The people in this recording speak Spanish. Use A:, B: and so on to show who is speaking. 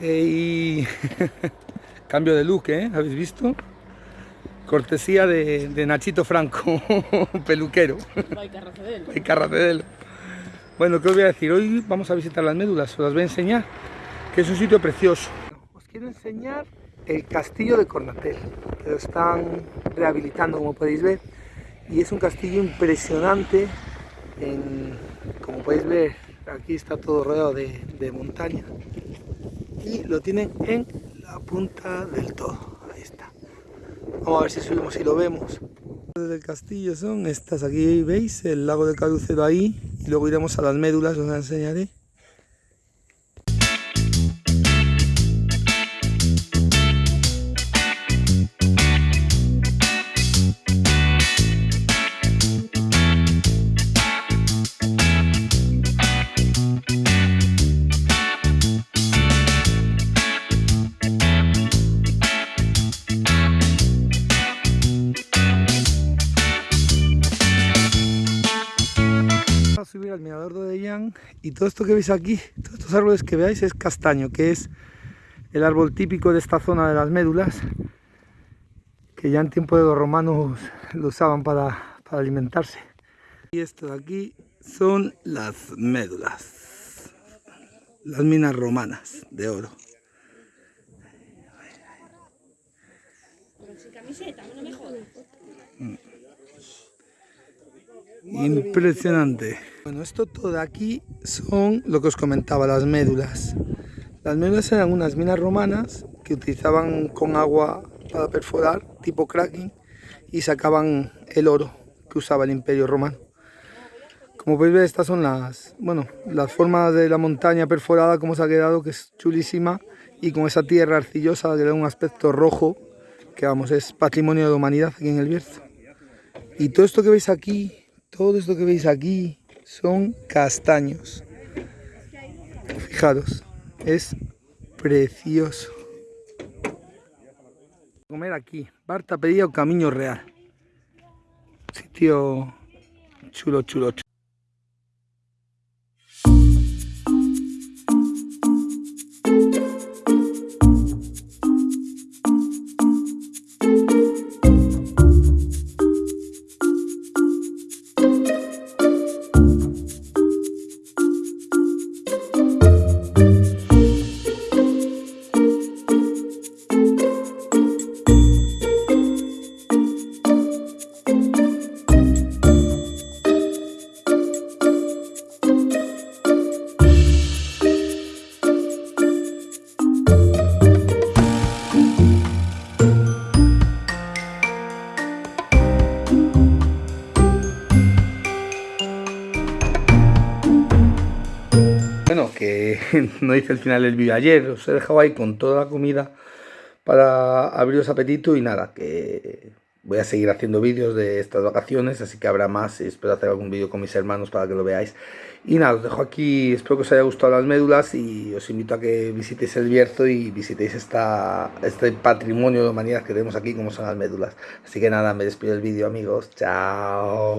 A: Eh, y cambio de look, ¿eh? ¿Habéis visto? Cortesía de, de Nachito Franco, peluquero. Hay Carracedelo. Bueno, ¿qué os voy a decir? Hoy vamos a visitar las médulas, os las voy a enseñar, que es un sitio precioso. Os quiero enseñar el castillo de Cornatel, que lo están rehabilitando, como podéis ver. Y es un castillo impresionante, como podéis ver, aquí está todo rodeado de, de montaña. Y lo tienen en la punta del todo, ahí está. Vamos a ver si subimos y lo vemos. Del castillo son estas, aquí veis el lago de Carucero ahí, y luego iremos a las médulas, os las enseñaré. Subir al mirador de Odellán y todo esto que veis aquí, todos estos árboles que veáis es castaño, que es el árbol típico de esta zona de las médulas, que ya en tiempo de los romanos lo usaban para, para alimentarse. Y esto de aquí son las médulas, las minas romanas de oro. Impresionante. Bueno, esto todo aquí son lo que os comentaba, las médulas. Las médulas eran unas minas romanas que utilizaban con agua para perforar, tipo cracking, y sacaban el oro que usaba el imperio romano. Como podéis ver, estas son las, bueno, las formas de la montaña perforada, como se ha quedado, que es chulísima, y con esa tierra arcillosa que da un aspecto rojo, que vamos, es patrimonio de la humanidad aquí en el Bierzo. Y todo esto que veis aquí todo esto que veis aquí son castaños. Fijaros, es precioso. Comer aquí, Barta pedía o Camino Real. Sitio chulo, chulo, chulo. Que no hice el final del vídeo ayer, os he dejado ahí con toda la comida para abriros apetito y nada, que voy a seguir haciendo vídeos de estas vacaciones, así que habrá más espero hacer algún vídeo con mis hermanos para que lo veáis. Y nada, os dejo aquí, espero que os haya gustado las médulas y os invito a que visitéis el Bierzo y visitéis esta, este patrimonio de humanidad que tenemos aquí como son las médulas. Así que nada, me despido del vídeo amigos, chao.